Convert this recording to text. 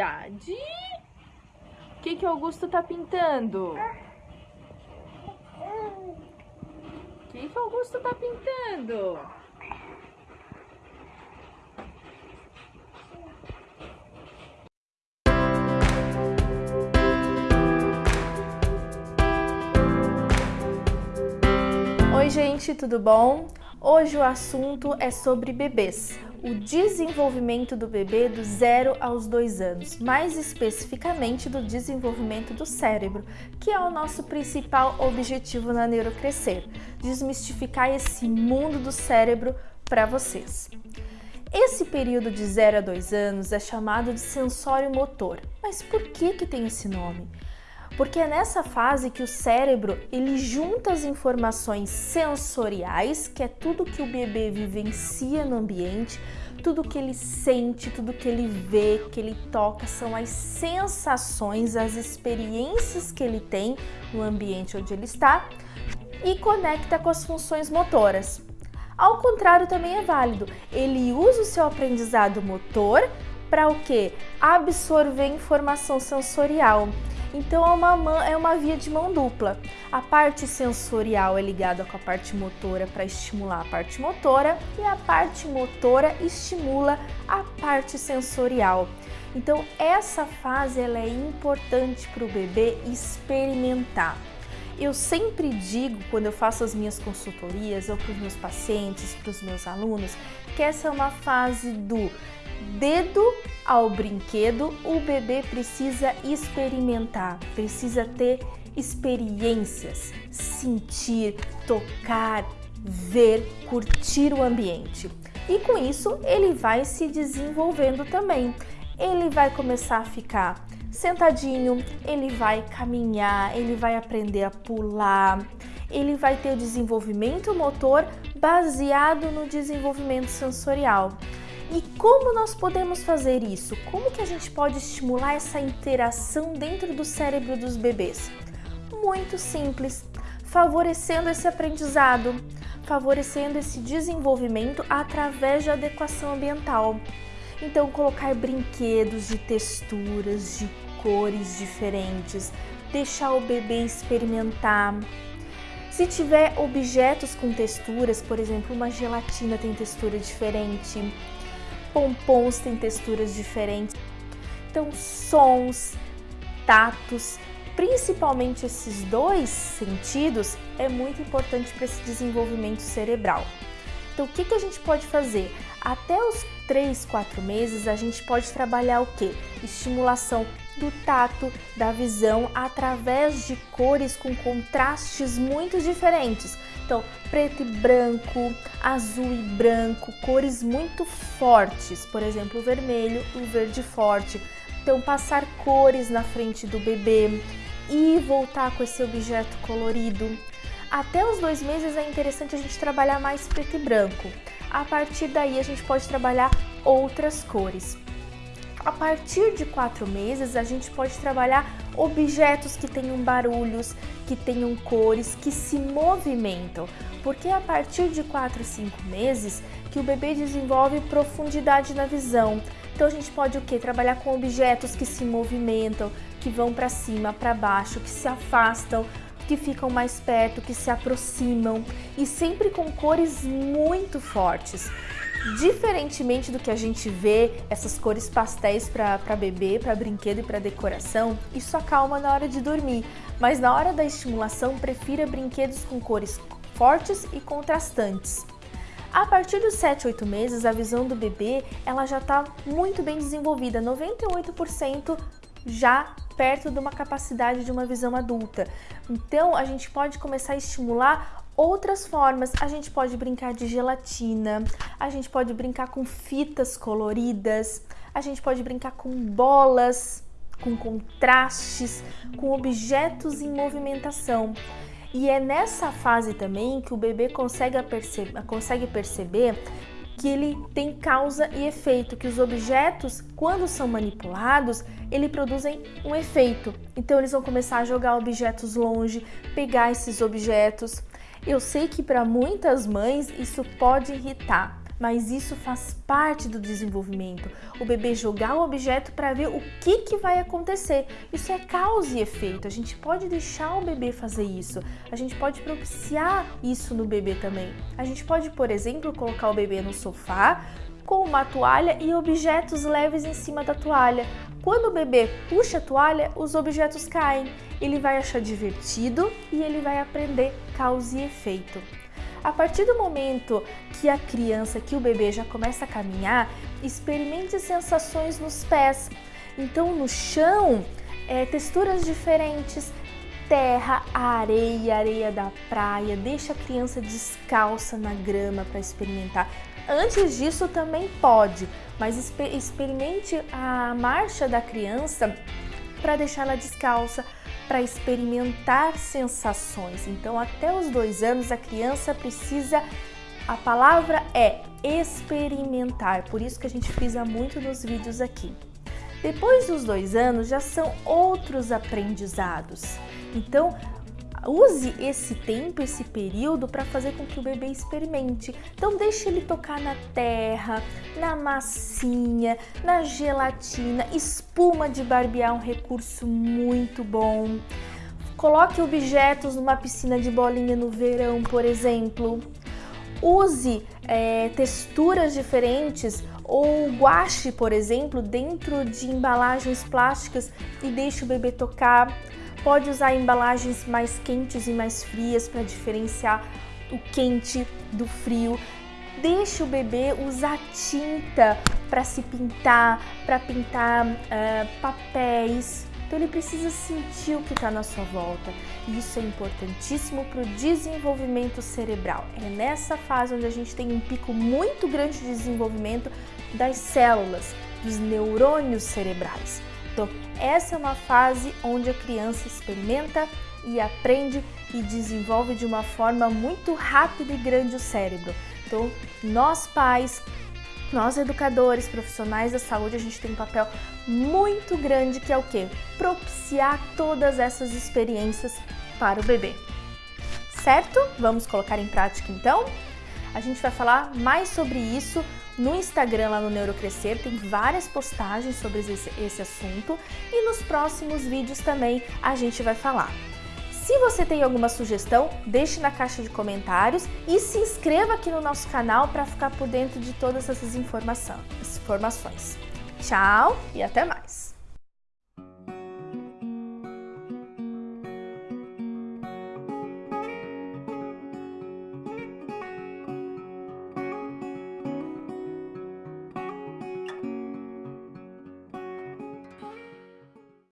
atividade. O que que Augusto tá pintando? O que que Augusto tá pintando? Oi gente, tudo bom? Hoje o assunto é sobre bebês, o desenvolvimento do bebê do zero aos dois anos, mais especificamente do desenvolvimento do cérebro, que é o nosso principal objetivo na Neurocrescer, desmistificar esse mundo do cérebro para vocês. Esse período de 0 a 2 anos é chamado de sensório motor. Mas por que, que tem esse nome? Porque é nessa fase que o cérebro ele junta as informações sensoriais, que é tudo que o bebê vivencia no ambiente, tudo que ele sente, tudo que ele vê, que ele toca, são as sensações, as experiências que ele tem no ambiente onde ele está e conecta com as funções motoras. Ao contrário, também é válido. Ele usa o seu aprendizado motor para o que? Absorver informação sensorial. Então é uma, é uma via de mão dupla. A parte sensorial é ligada com a parte motora para estimular a parte motora e a parte motora estimula a parte sensorial. Então essa fase ela é importante para o bebê experimentar. Eu sempre digo, quando eu faço as minhas consultorias ou para os meus pacientes, para os meus alunos, que essa é uma fase do dedo ao brinquedo, o bebê precisa experimentar, precisa ter experiências, sentir, tocar, ver, curtir o ambiente. E com isso ele vai se desenvolvendo também. Ele vai começar a ficar sentadinho, ele vai caminhar, ele vai aprender a pular, ele vai ter o desenvolvimento motor baseado no desenvolvimento sensorial. E como nós podemos fazer isso? Como que a gente pode estimular essa interação dentro do cérebro dos bebês? Muito simples, favorecendo esse aprendizado, favorecendo esse desenvolvimento através de adequação ambiental. Então, colocar brinquedos de texturas, de cores diferentes, deixar o bebê experimentar. Se tiver objetos com texturas, por exemplo, uma gelatina tem textura diferente, pompons têm texturas diferentes. Então, sons, tatos, principalmente esses dois sentidos, é muito importante para esse desenvolvimento cerebral. Então, o que, que a gente pode fazer? Até os 3, 4 meses, a gente pode trabalhar o que? Estimulação do tato, da visão, através de cores com contrastes muito diferentes. Então, preto e branco, azul e branco, cores muito fortes, por exemplo, o vermelho, o verde forte. Então, passar cores na frente do bebê e voltar com esse objeto colorido. Até os dois meses é interessante a gente trabalhar mais preto e branco. A partir daí a gente pode trabalhar outras cores. A partir de quatro meses, a gente pode trabalhar objetos que tenham barulhos, que tenham cores, que se movimentam, porque é a partir de 4 5 meses que o bebê desenvolve profundidade na visão. Então a gente pode o que? Trabalhar com objetos que se movimentam, que vão para cima, para baixo, que se afastam, que ficam mais perto, que se aproximam e sempre com cores muito fortes. Diferentemente do que a gente vê, essas cores pastéis para bebê, para brinquedo e para decoração, isso acalma na hora de dormir, mas na hora da estimulação, prefira brinquedos com cores fortes e contrastantes. A partir dos 7, 8 meses, a visão do bebê ela já está muito bem desenvolvida, 98% já perto de uma capacidade de uma visão adulta. Então, a gente pode começar a estimular outras formas. A gente pode brincar de gelatina, a gente pode brincar com fitas coloridas, a gente pode brincar com bolas, com contrastes, com objetos em movimentação. E é nessa fase também que o bebê consegue, perce consegue perceber que ele tem causa e efeito, que os objetos, quando são manipulados, eles produzem um efeito. Então eles vão começar a jogar objetos longe, pegar esses objetos, eu sei que para muitas mães isso pode irritar, mas isso faz parte do desenvolvimento. O bebê jogar o objeto para ver o que, que vai acontecer. Isso é causa e efeito. A gente pode deixar o bebê fazer isso. A gente pode propiciar isso no bebê também. A gente pode, por exemplo, colocar o bebê no sofá com uma toalha e objetos leves em cima da toalha. Quando o bebê puxa a toalha, os objetos caem. Ele vai achar divertido e ele vai aprender causa e efeito. A partir do momento que a criança, que o bebê já começa a caminhar, experimente sensações nos pés. Então, no chão, é, texturas diferentes, terra, areia, areia da praia, deixa a criança descalça na grama para experimentar. Antes disso também pode, mas experimente a marcha da criança para deixá-la descalça, para experimentar sensações. Então, até os dois anos, a criança precisa. A palavra é experimentar, por isso que a gente frisa muito nos vídeos aqui. Depois dos dois anos, já são outros aprendizados. Então, Use esse tempo, esse período para fazer com que o bebê experimente. Então deixe ele tocar na terra, na massinha, na gelatina, espuma de barbear é um recurso muito bom. Coloque objetos numa piscina de bolinha no verão, por exemplo. Use é, texturas diferentes ou guache, por exemplo, dentro de embalagens plásticas e deixe o bebê tocar. Pode usar embalagens mais quentes e mais frias para diferenciar o quente do frio. Deixe o bebê usar tinta para se pintar, para pintar uh, papéis. Então ele precisa sentir o que está na sua volta. E isso é importantíssimo para o desenvolvimento cerebral. É nessa fase onde a gente tem um pico muito grande de desenvolvimento das células, dos neurônios cerebrais. Então, essa é uma fase onde a criança experimenta e aprende e desenvolve de uma forma muito rápida e grande o cérebro. Então, nós pais, nós educadores, profissionais da saúde, a gente tem um papel muito grande que é o que? Propiciar todas essas experiências para o bebê. Certo? Vamos colocar em prática então? A gente vai falar mais sobre isso no Instagram, lá no Neurocrescer, tem várias postagens sobre esse, esse assunto e nos próximos vídeos também a gente vai falar. Se você tem alguma sugestão, deixe na caixa de comentários e se inscreva aqui no nosso canal para ficar por dentro de todas essas informações. Tchau e até mais!